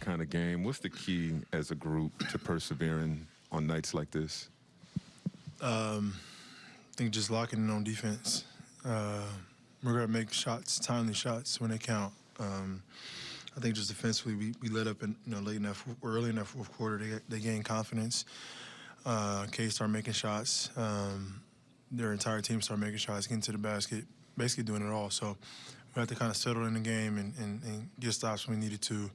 kind of game. What's the key as a group to persevering on nights like this? Um, I think just locking in on defense. Uh, we're gonna make shots, timely shots when they count. Um, I think just defensively, we, we let up in you know late enough, early that fourth quarter. They they gained confidence. Uh, K started making shots. Um, their entire team started making shots, getting to the basket, basically doing it all. So we had to kind of settle in the game and, and, and get stops when we needed to,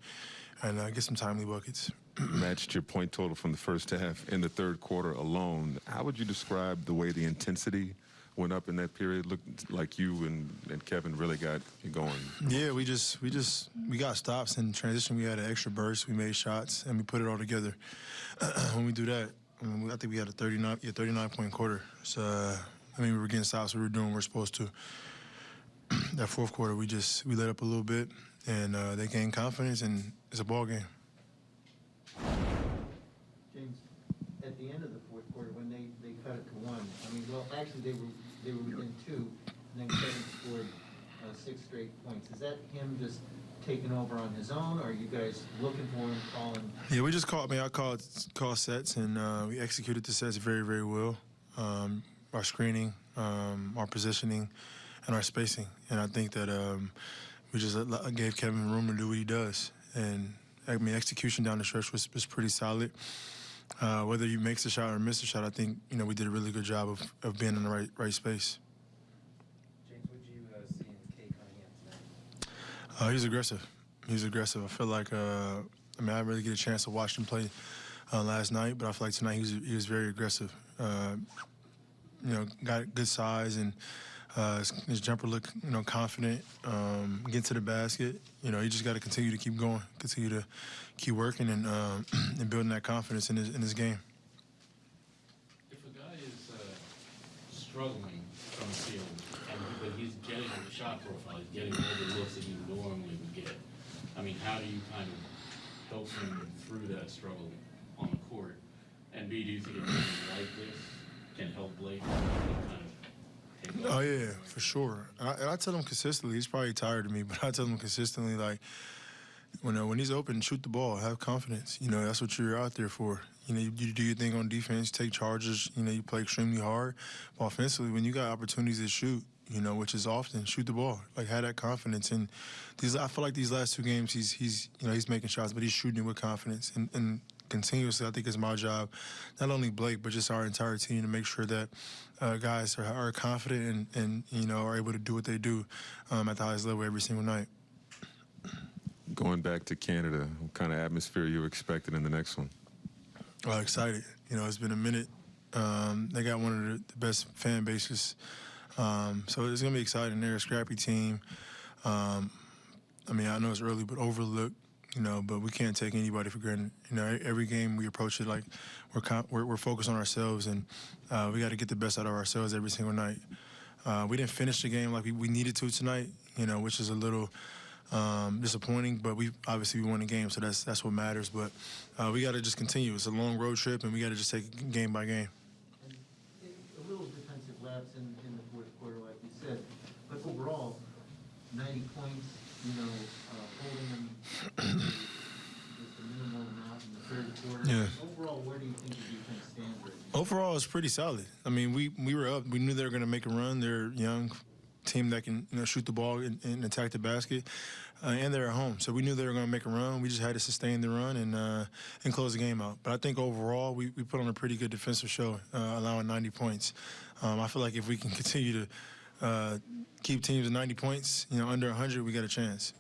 and uh, get some timely buckets. Matched your point total from the first half in the third quarter alone. How would you describe the way the intensity went up in that period? Looked like you and, and Kevin really got going. Yeah, we just we just we got stops in transition. We had an extra burst. We made shots and we put it all together. when we do that, I, mean, I think we had a 39 yeah, 39 point quarter. So uh, I mean, we were getting stops. We were doing what we we're supposed to. That fourth quarter, we just we let up a little bit, and uh, they gained confidence, and it's a ball game. James, at the end of the fourth quarter, when they, they cut it to one, I mean, well, actually, they were, they were within two, and then Kevin scored uh, six straight points. Is that him just taking over on his own, or are you guys looking for him, calling? Yeah, we just called. I mean, I called call sets, and uh, we executed the sets very, very well. Um, our screening, um, our positioning, and our spacing. And I think that um, we just gave Kevin room to do what he does. And I mean, execution down the stretch was, was pretty solid. Uh, whether he makes a shot or misses a shot, I think you know we did a really good job of, of being in the right right space. James, what you uh, see in Cunningham tonight? Uh, he's aggressive. He's aggressive. I feel like uh, I mean I didn't really get a chance to watch him play uh, last night, but I feel like tonight he was he was very aggressive. Uh, you know, got good size and uh, his, his, jumper looked, you know, confident. Um, get to the basket. You know, you just got to continue to keep going, continue to keep working and uh, and building that confidence in his in his game. If a guy is uh, struggling from the field, and but he's getting the shot profile, he's getting all the looks that he normally would get. I mean, how do you kind of help him through that struggle on the court? And B, do you think a like this can help Blake kind of Oh yeah, for sure. And I, and I, tell him consistently. He's probably tired of me, but I tell him consistently like, when uh, when he's open, shoot the ball, have confidence. You know that's what you're out there for. You know you, you do your thing on defense, take charges. You know you play extremely hard. But offensively, when you got opportunities to shoot, you know which is often, shoot the ball. Like have that confidence. And these I feel like these last two games, he's he's you know he's making shots, but he's shooting with confidence. And, and continuously. I think it's my job, not only Blake, but just our entire team to make sure that uh, guys are, are confident and, and, you know, are able to do what they do um, at the highest level every single night. Going back to Canada, what kind of atmosphere you expecting in the next one? Uh, excited. You know, it's been a minute. Um, they got one of the, best fan bases. Um, so it's going to be exciting. They're a scrappy team. Um, I mean, I know it's early, but overlooked you know, but we can't take anybody for granted. You know, every game we approach it like we're we're, we're, focused on ourselves, and uh, we got to get the best out of ourselves every single night. Uh, we didn't finish the game like we, we needed to tonight, you know, which is a little um, disappointing. But we obviously we won the game, so that's that's what matters. But uh, we got to just continue. It's a long road trip, and we got to just take game by game. And a little defensive lapse in, in the fourth quarter, like you said, but overall, 90 points you know, uh, holding them just a minimal amount in the third quarter. Yeah. Overall, where do you think the defense stands right now? Overall, it's pretty solid. I mean, we we were up. We knew they were going to make a run. They're young team that can you know shoot the ball and, and attack the basket, uh, and they're at home. So we knew they were going to make a run. We just had to sustain the run and uh, and close the game out. But I think overall we, we put on a pretty good defensive show, uh, allowing 90 points. Um, I feel like if we can continue to uh, keep teams at 90 points, you know, under 100, we got a chance.